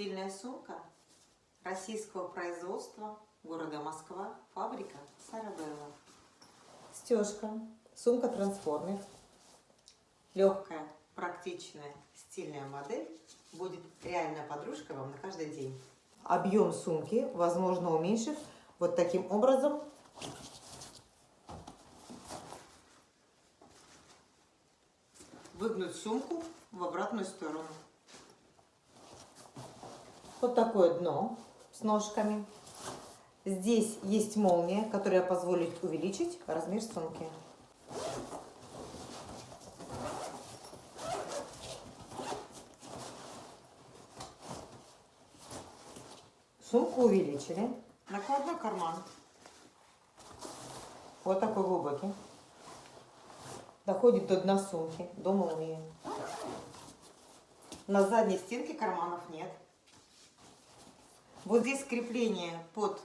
Стильная сумка российского производства города Москва, фабрика Сарабелла. Стежка, сумка трансформер, легкая, практичная, стильная модель будет реальная подружка вам на каждый день. Объем сумки возможно уменьшив вот таким образом. Выгнуть сумку в обратную сторону. Вот такое дно с ножками. Здесь есть молния, которая позволит увеличить размер сумки. Сумку увеличили. Накладной карман. Вот такой глубокий. Доходит до дна сумки, до молнии. На задней стенке карманов нет. Вот здесь крепление под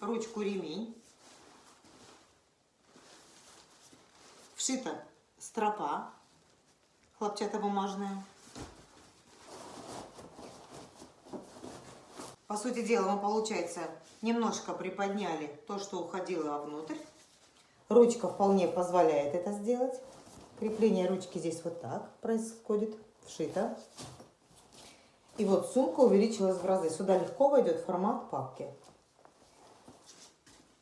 ручку ремень. Вшита стропа хлопчатобумажная. По сути дела, мы, получается, немножко приподняли то, что уходило вовнутрь. Ручка вполне позволяет это сделать. Крепление ручки здесь вот так происходит, вшито. И вот сумка увеличилась в разы. Сюда легко войдет формат папки.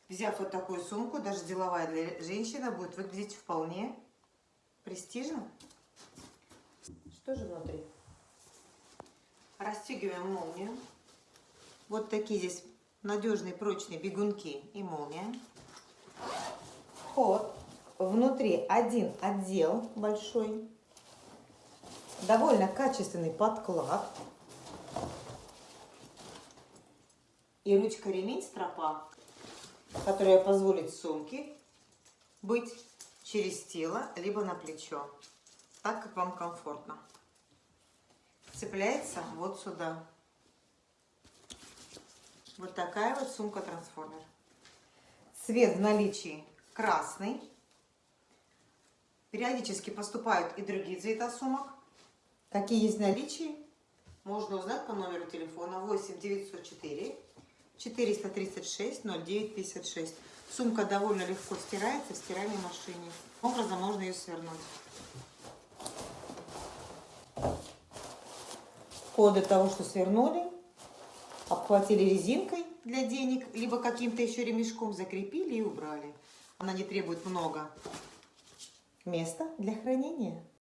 Взяв вот такую сумку, даже деловая для женщины, будет выглядеть вполне престижно. Что же внутри? Расстегиваем молнию. Вот такие здесь надежные прочные бегунки и молния. Вход. Внутри один отдел большой. Довольно качественный подклад. И ручка-ремень стропа, которая позволит сумке быть через тело, либо на плечо, так как вам комфортно. Цепляется вот сюда. Вот такая вот сумка-трансформер. Цвет в наличии красный. Периодически поступают и другие цвета сумок. Какие есть в наличии, можно узнать по номеру телефона 8 904 436 09 56. Сумка довольно легко стирается в стиральной машине. Образом можно ее свернуть. После того, что свернули, обхватили резинкой для денег, либо каким-то еще ремешком закрепили и убрали. Она не требует много места для хранения.